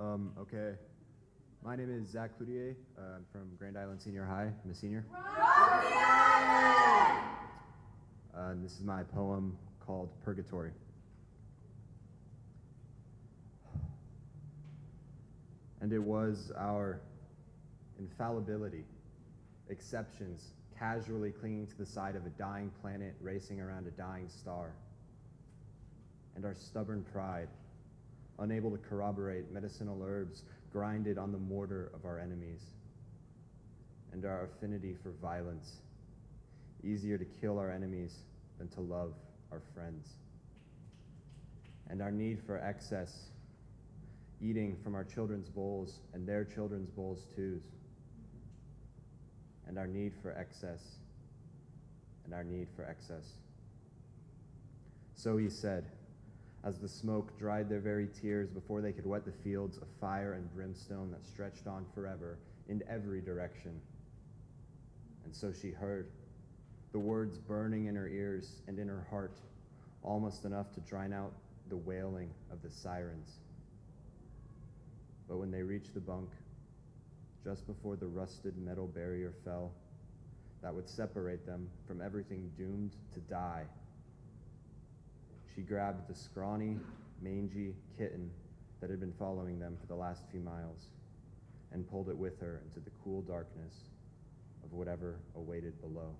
Um, okay. My name is Zach Cloutier. Uh, I'm from Grand Island Senior High. I'm a senior. Uh, and this is my poem called Purgatory. And it was our infallibility, exceptions, casually clinging to the side of a dying planet racing around a dying star, and our stubborn pride, unable to corroborate medicinal herbs grinded on the mortar of our enemies, and our affinity for violence, easier to kill our enemies than to love our friends, and our need for excess, eating from our children's bowls and their children's bowls too, and our need for excess, and our need for excess. So he said, as the smoke dried their very tears before they could wet the fields of fire and brimstone that stretched on forever in every direction. And so she heard, the words burning in her ears and in her heart, almost enough to drown out the wailing of the sirens. But when they reached the bunk, just before the rusted metal barrier fell, that would separate them from everything doomed to die she grabbed the scrawny, mangy kitten that had been following them for the last few miles and pulled it with her into the cool darkness of whatever awaited below.